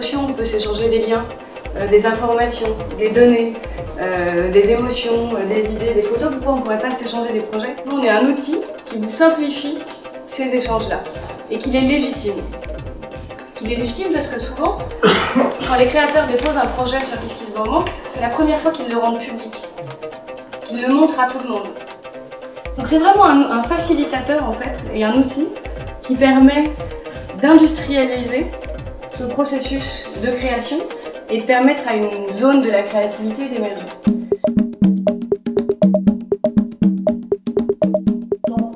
liens, euh, des informations, des données, euh, des émotions, euh, des idées, des photos, pourquoi on ne pourrait pas s'échanger des projets? Nous, on est un outil qui vous simplifie ces échanges-là et qu'il est légitime. Qu'il est légitime parce que souvent, quand les créateurs déposent un projet sur KissKissBanban, c'est la première fois qu'ils le rendent public, qu'ils le montrent à tout le monde. Donc c'est vraiment un facilitateur en fait, et un outil qui permet d'industrialiser ce processus de création et de permettre à une zone de la créativité d'émerger.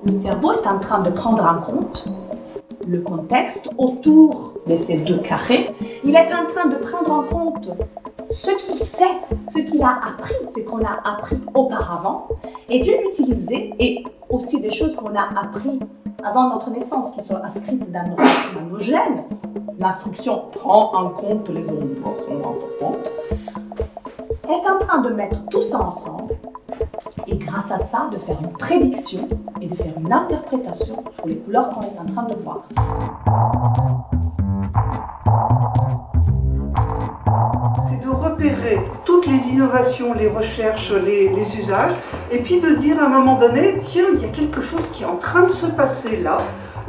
Le cerveau est en train de prendre en compte le contexte autour de ces deux carrés. Il est en train de prendre en compte ce qu'il sait, ce qu'il a appris, ce qu'on a appris auparavant, et de l'utiliser, et aussi des choses qu'on a appris avant notre naissance, qui sont inscrites dans dans nos gènes, l'instruction prend en compte les sont importantes, est en train de mettre tout ça ensemble et grâce à ça de faire une prédiction et de faire une interprétation sur les couleurs qu'on est en train de voir. C'est de repérer toutes les innovations, les recherches, les, usages, et puis de dire à un moment donné, tiens, il y a quelque chose qui est en train de se passer là,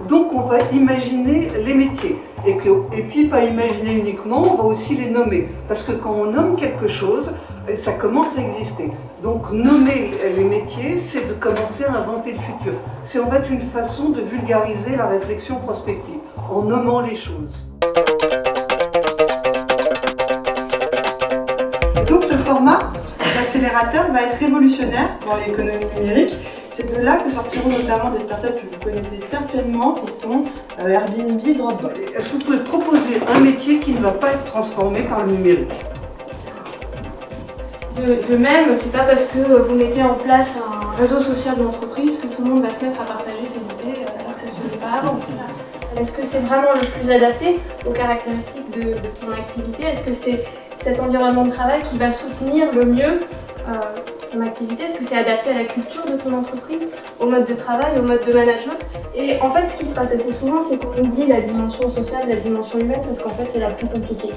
donc on va imaginer les métiers. Et, puis pas imaginer uniquement, on va aussi les nommer. Parce que quand on nomme quelque chose, ça commence à exister. Donc nommer les métiers, c'est de commencer à inventer le futur. C'est en fait une façon de vulgariser la réflexion prospective, en nommant les choses. Donc ce format d'accélérateur va être révolutionnaire dans l'économie numérique c'est de là que sortiront notamment des startups que vous connaissez certainement, qui sont euh, Airbnb, Dropbox. Est-ce que vous pouvez proposer un métier qui ne va pas être transformé par le numérique? De, de, même, c'est pas parce que vous mettez en place un réseau social d'entreprise que tout le monde va se mettre à partager ses idées euh, alors que ça se faisait pas avant. Est-ce que c'est vraiment le plus adapté aux caractéristiques de, de ton activité? Est-ce que c'est cet environnement de travail qui va soutenir le mieux euh, activité Est-ce que c'est adapté à la culture de ton entreprise, au mode de travail, au mode de management? Et en fait, ce qui se passe assez souvent, c'est qu'on oublie la dimension sociale, la dimension humaine, parce qu'en fait, c'est la plus compliquée.